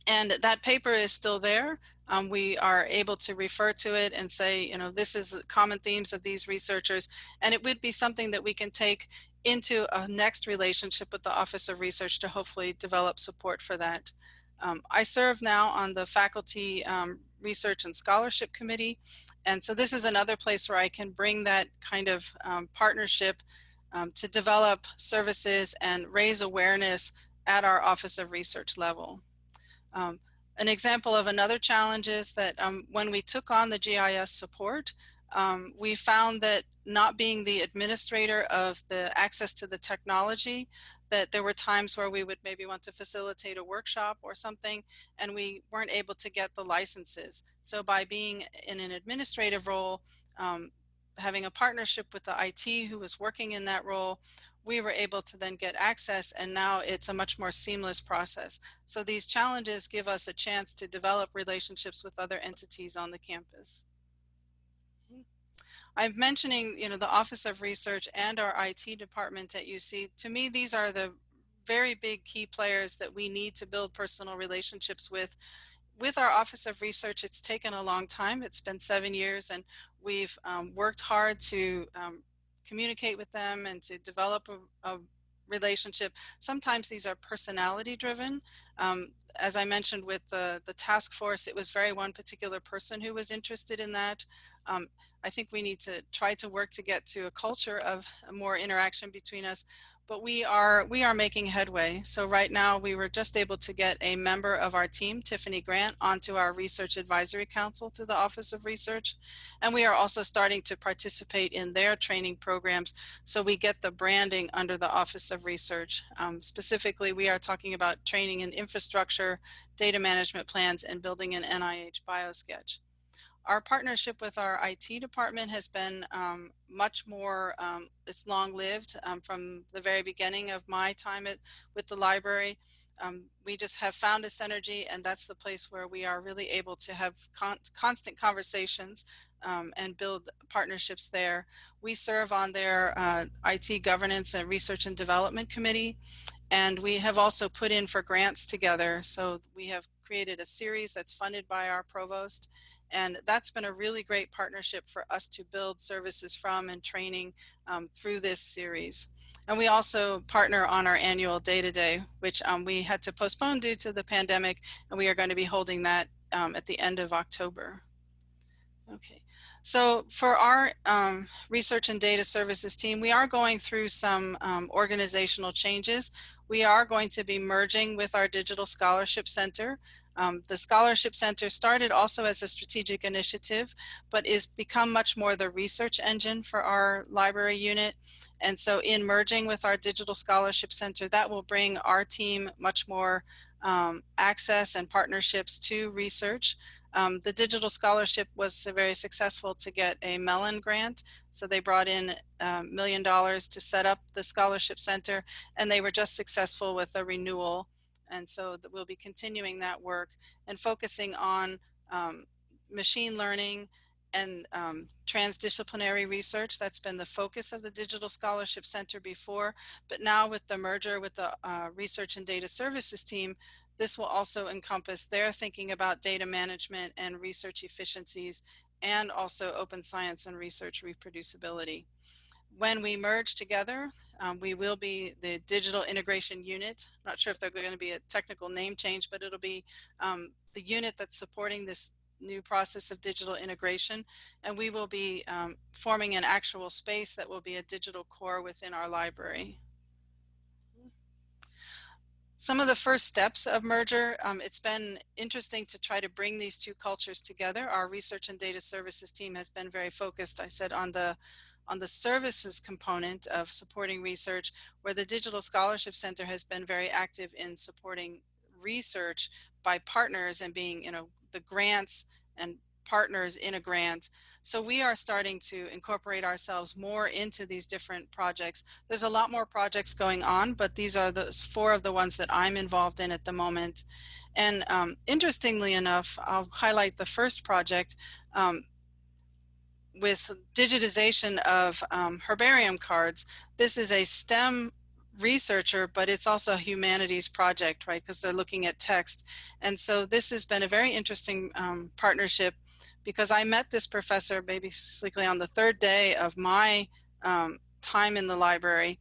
And that paper is still there. Um, we are able to refer to it and say, you know, this is common themes of these researchers. And it would be something that we can take into a next relationship with the Office of Research to hopefully develop support for that. Um, I serve now on the faculty um, research and scholarship committee. And so this is another place where I can bring that kind of um, partnership um, to develop services and raise awareness at our Office of Research level. Um, an example of another challenge is that um, when we took on the GIS support, um, we found that not being the administrator of the access to the technology, that there were times where we would maybe want to facilitate a workshop or something, and we weren't able to get the licenses. So by being in an administrative role, um, having a partnership with the IT who was working in that role, we were able to then get access and now it's a much more seamless process. So these challenges give us a chance to develop relationships with other entities on the campus. I'm mentioning, you know, the Office of Research and our IT department at UC. To me, these are the very big key players that we need to build personal relationships with. With our Office of Research, it's taken a long time. It's been seven years and we've um, worked hard to um, communicate with them and to develop a, a relationship. Sometimes these are personality driven. Um, as I mentioned with the, the task force, it was very one particular person who was interested in that. Um, I think we need to try to work to get to a culture of more interaction between us but we are we are making headway. So right now we were just able to get a member of our team, Tiffany Grant, onto our Research Advisory Council through the Office of Research. And we are also starting to participate in their training programs so we get the branding under the Office of Research. Um, specifically, we are talking about training in infrastructure, data management plans, and building an NIH BioSketch our partnership with our IT department has been um, much more, um, it's long lived um, from the very beginning of my time at, with the library. Um, we just have found a synergy and that's the place where we are really able to have con constant conversations um, and build partnerships there. We serve on their uh, IT governance and research and development committee and we have also put in for grants together. So we have created a series that's funded by our provost and that's been a really great partnership for us to build services from and training um, through this series. And we also partner on our annual Data Day, which um, we had to postpone due to the pandemic, and we are going to be holding that um, at the end of October. Okay, so for our um, research and data services team, we are going through some um, organizational changes. We are going to be merging with our Digital Scholarship Center. Um, the Scholarship Center started also as a strategic initiative, but is become much more the research engine for our library unit. And so in merging with our Digital Scholarship Center, that will bring our team much more um, access and partnerships to research. Um, the digital scholarship was very successful to get a Mellon grant. So they brought in a um, million dollars to set up the scholarship center and they were just successful with a renewal and so that we'll be continuing that work and focusing on um, machine learning and um, transdisciplinary research. That's been the focus of the Digital Scholarship Center before, but now with the merger with the uh, Research and Data Services team, this will also encompass their thinking about data management and research efficiencies and also open science and research reproducibility when we merge together, um, we will be the digital integration unit. Not sure if there's going to be a technical name change, but it'll be um, the unit that's supporting this new process of digital integration. And we will be um, forming an actual space that will be a digital core within our library. some of the first steps of merger, um, it's been interesting to try to bring these two cultures together. Our research and data services team has been very focused, I said, on the on the services component of supporting research, where the Digital Scholarship Center has been very active in supporting research by partners and being, you know, the grants and partners in a grant. So we are starting to incorporate ourselves more into these different projects. There's a lot more projects going on, but these are the four of the ones that I'm involved in at the moment. And um, interestingly enough, I'll highlight the first project um, with digitization of um, herbarium cards. This is a STEM researcher, but it's also a humanities project, right? Because they're looking at text. And so this has been a very interesting um, partnership because I met this professor basically on the third day of my um, time in the library.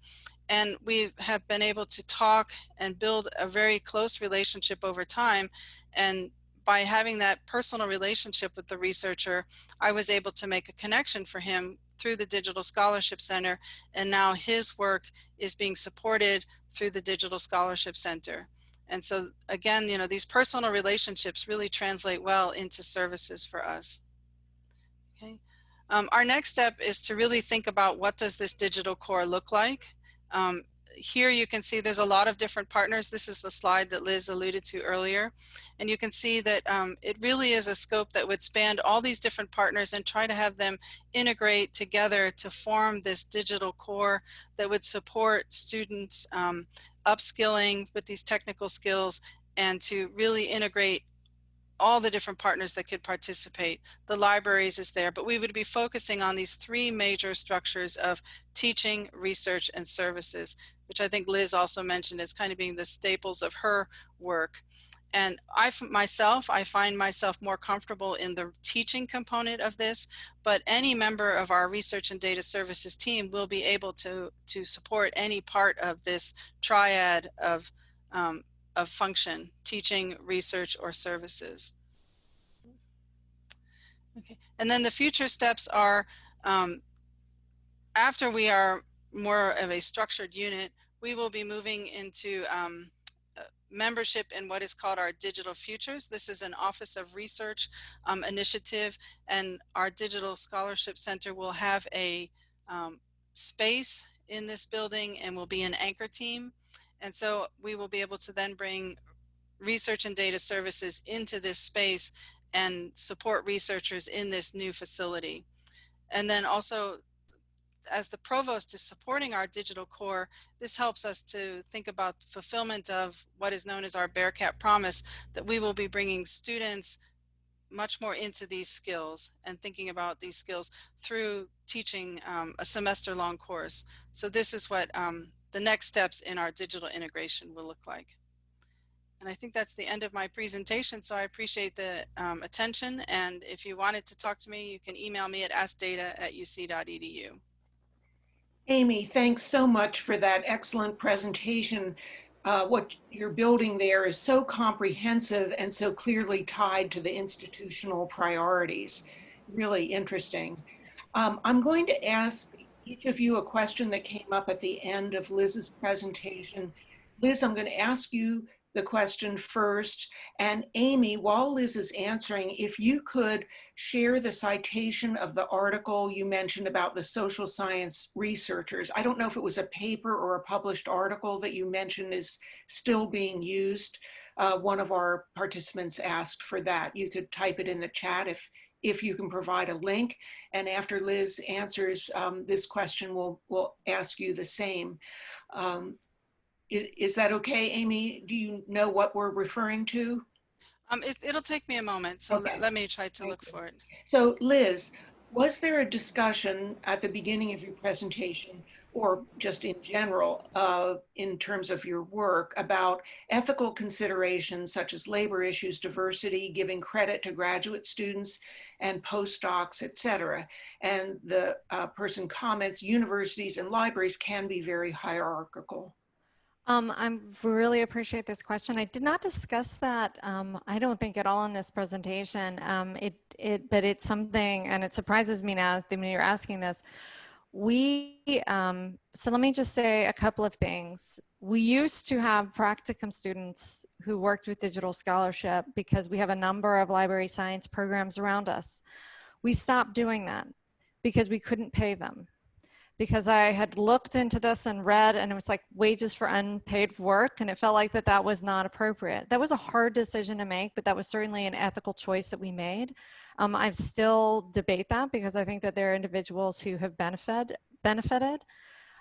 And we have been able to talk and build a very close relationship over time. And by having that personal relationship with the researcher, I was able to make a connection for him through the Digital Scholarship Center. And now his work is being supported through the Digital Scholarship Center. And so again, you know, these personal relationships really translate well into services for us. Okay. Um, our next step is to really think about what does this digital core look like? Um, here you can see there's a lot of different partners. This is the slide that Liz alluded to earlier. And you can see that um, it really is a scope that would span all these different partners and try to have them integrate together to form this digital core that would support students um, upskilling with these technical skills and to really integrate all the different partners that could participate. The libraries is there, but we would be focusing on these three major structures of teaching, research, and services, which I think Liz also mentioned as kind of being the staples of her work. And I myself, I find myself more comfortable in the teaching component of this, but any member of our research and data services team will be able to, to support any part of this triad of, um, of function, teaching, research, or services. Okay, and then the future steps are um, after we are more of a structured unit, we will be moving into um, membership in what is called our Digital Futures. This is an Office of Research um, initiative and our Digital Scholarship Center will have a um, space in this building and will be an anchor team. And so we will be able to then bring research and data services into this space and support researchers in this new facility. And then also as the provost is supporting our digital core, this helps us to think about fulfillment of what is known as our Bearcat promise, that we will be bringing students much more into these skills and thinking about these skills through teaching um, a semester long course. So this is what um, the next steps in our digital integration will look like. And I think that's the end of my presentation. So I appreciate the um, attention. And if you wanted to talk to me, you can email me at askdata at uc.edu. Amy, thanks so much for that excellent presentation. Uh, what you're building there is so comprehensive and so clearly tied to the institutional priorities. Really interesting. Um, I'm going to ask each of you a question that came up at the end of Liz's presentation. Liz, I'm going to ask you the question first. And Amy, while Liz is answering, if you could share the citation of the article you mentioned about the social science researchers. I don't know if it was a paper or a published article that you mentioned is still being used. Uh, one of our participants asked for that. You could type it in the chat if, if you can provide a link. And after Liz answers um, this question, we'll, we'll ask you the same. Um, is, is that okay, Amy? Do you know what we're referring to? Um, it, will take me a moment, so okay. let, let, me try to Thank look you. for it. So Liz, was there a discussion at the beginning of your presentation or just in general uh, in terms of your work about ethical considerations such as labor issues, diversity, giving credit to graduate students and postdocs, et cetera. And the uh, person comments, universities and libraries can be very hierarchical. Um, I really appreciate this question. I did not discuss that, um, I don't think at all in this presentation. Um, it, it, but it's something, and it surprises me now that you're asking this, we, um, so let me just say a couple of things. We used to have practicum students who worked with Digital Scholarship because we have a number of library science programs around us. We stopped doing that because we couldn't pay them. Because I had looked into this and read and it was like wages for unpaid work and it felt like that that was not appropriate. That was a hard decision to make, but that was certainly an ethical choice that we made. Um, I still debate that because I think that there are individuals who have benefit, benefited,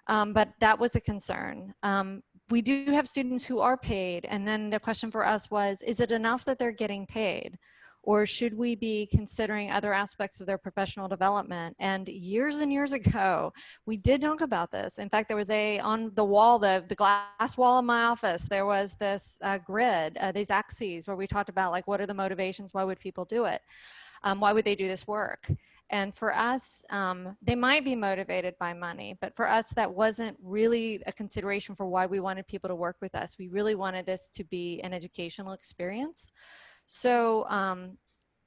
um, but that was a concern. Um, we do have students who are paid. And then the question for us was, is it enough that they're getting paid? Or should we be considering other aspects of their professional development? And years and years ago, we did talk about this. In fact, there was a, on the wall, the, the glass wall of my office, there was this uh, grid, uh, these axes where we talked about like, what are the motivations? Why would people do it? Um, why would they do this work? And for us, um, they might be motivated by money, but for us, that wasn't really a consideration for why we wanted people to work with us. We really wanted this to be an educational experience. So um,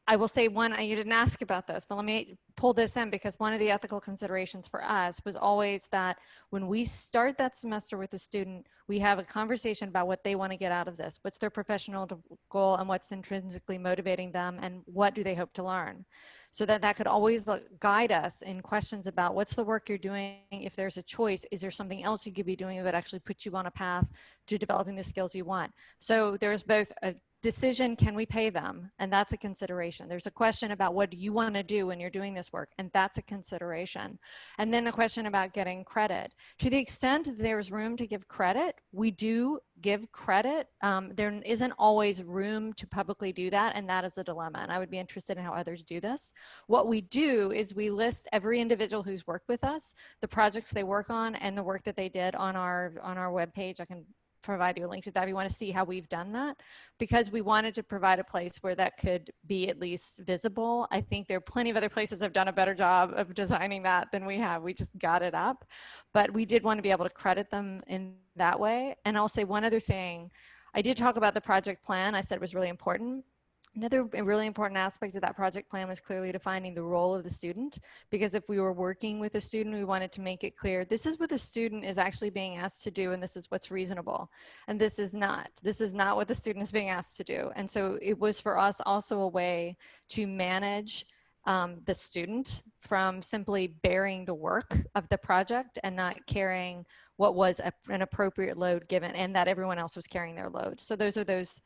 I will say one, you didn't ask about this, but let me pull this in because one of the ethical considerations for us was always that when we start that semester with a student, we have a conversation about what they want to get out of this. What's their professional goal and what's intrinsically motivating them and what do they hope to learn? So that that could always guide us in questions about what's the work you're doing. If there's a choice, is there something else you could be doing that actually put you on a path to developing the skills you want? So there's both a decision, can we pay them? And that's a consideration. There's a question about what do you want to do when you're doing this work? And that's a consideration. And then the question about getting credit. To the extent there's room to give credit, we do give credit. Um, there isn't always room to publicly do that. And that is a dilemma. And I would be interested in how others do this. What we do is we list every individual who's worked with us, the projects they work on and the work that they did on our, on our webpage. I can provide you a link to that if you want to see how we've done that because we wanted to provide a place where that could be at least visible. I think there are plenty of other places that have done a better job of designing that than we have. We just got it up, but we did want to be able to credit them in that way. And I'll say one other thing. I did talk about the project plan. I said it was really important. Another really important aspect of that project plan was clearly defining the role of the student, because if we were working with a student, we wanted to make it clear, this is what the student is actually being asked to do, and this is what's reasonable. And this is not, this is not what the student is being asked to do. And so it was for us also a way to manage um, the student from simply bearing the work of the project and not carrying what was a, an appropriate load given and that everyone else was carrying their load. So those are those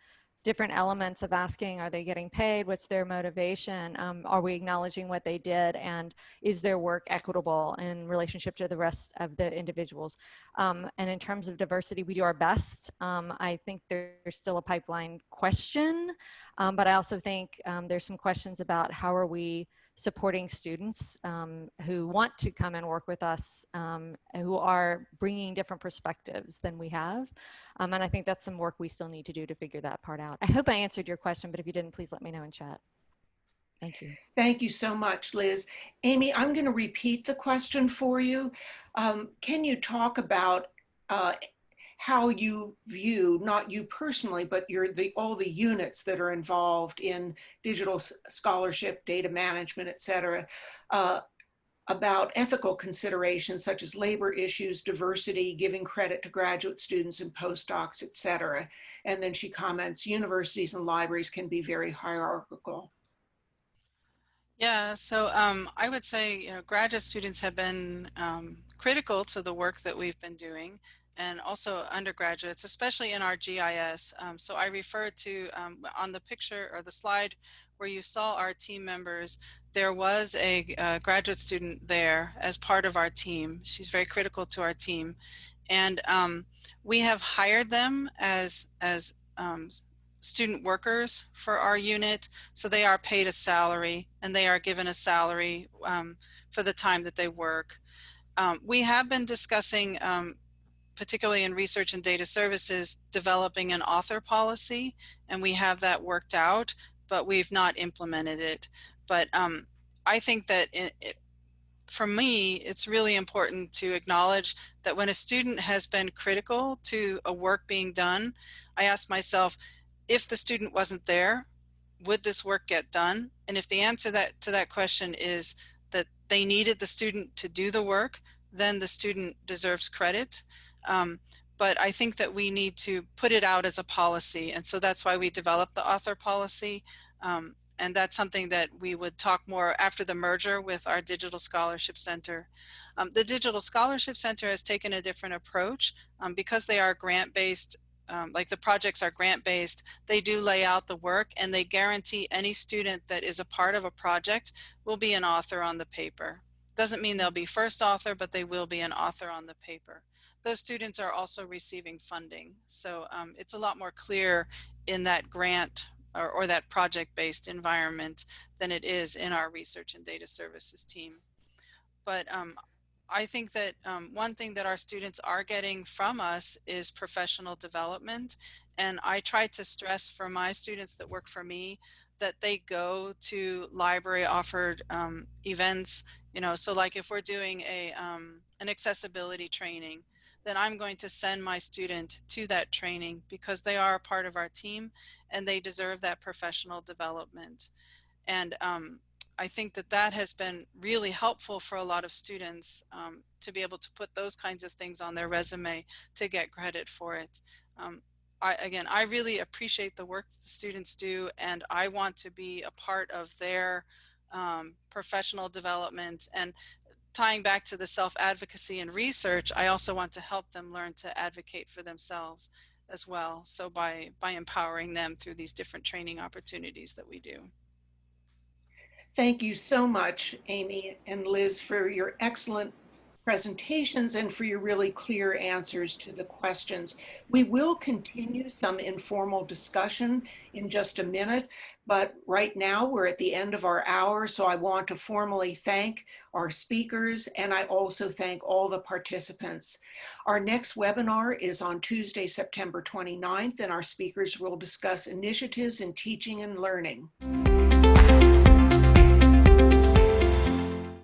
different elements of asking, are they getting paid? What's their motivation? Um, are we acknowledging what they did? And is their work equitable in relationship to the rest of the individuals? Um, and in terms of diversity, we do our best. Um, I think there's still a pipeline question, um, but I also think um, there's some questions about how are we supporting students um, who want to come and work with us, um, who are bringing different perspectives than we have. Um, and I think that's some work we still need to do to figure that part out. I hope I answered your question, but if you didn't, please let me know in chat. Thank you. Thank you so much, Liz. Amy, I'm going to repeat the question for you. Um, can you talk about uh, how you view, not you personally, but your the all the units that are involved in digital scholarship, data management, et cetera, uh, about ethical considerations such as labor issues, diversity, giving credit to graduate students and postdocs, et cetera. And then she comments, universities and libraries can be very hierarchical. Yeah, so um, I would say you know, graduate students have been um, critical to the work that we've been doing and also undergraduates, especially in our GIS. Um, so I refer to um, on the picture or the slide where you saw our team members, there was a, graduate student there as part of our team. She's very critical to our team. And um, we have hired them as, as um, student workers for our unit. So they are paid a salary and they are given a salary um, for the time that they work. Um, we have been discussing um, particularly in research and data services, developing an author policy, and we have that worked out, but we've not implemented it. But um, I think that it, it, for me, it's really important to acknowledge that when a student has been critical to a work being done, I ask myself, if the student wasn't there, would this work get done? And if the answer that to that question is that they needed the student to do the work, then the student deserves credit. Um, but I think that we need to put it out as a policy. And so that's why we developed the author policy. Um, and that's something that we would talk more after the merger with our Digital Scholarship Center. Um, the Digital Scholarship Center has taken a different approach um, because they are grant-based um, like the projects are grant-based, they do lay out the work and they guarantee any student that is a part of a project will be an author on the paper. Doesn't mean they'll be first author, but they will be an author on the paper. Those students are also receiving funding. So um, it's a lot more clear in that grant or, or that project-based environment than it is in our research and data services team. But um, I think that um, one thing that our students are getting from us is professional development. And I try to stress for my students that work for me that they go to library offered um, events, you know, so like if we're doing a, um, an accessibility training, then I'm going to send my student to that training because they are a part of our team and they deserve that professional development. And um, I think that that has been really helpful for a lot of students um, to be able to put those kinds of things on their resume to get credit for it. Um, I, again, I really appreciate the work the students do and I want to be a part of their um, professional development and tying back to the self-advocacy and research, I also want to help them learn to advocate for themselves as well. So by, by empowering them through these different training opportunities that we do. Thank you so much, Amy and Liz, for your excellent presentations and for your really clear answers to the questions. We will continue some informal discussion in just a minute, but right now we're at the end of our hour, so I want to formally thank our speakers and I also thank all the participants. Our next webinar is on Tuesday, September 29th, and our speakers will discuss initiatives in teaching and learning.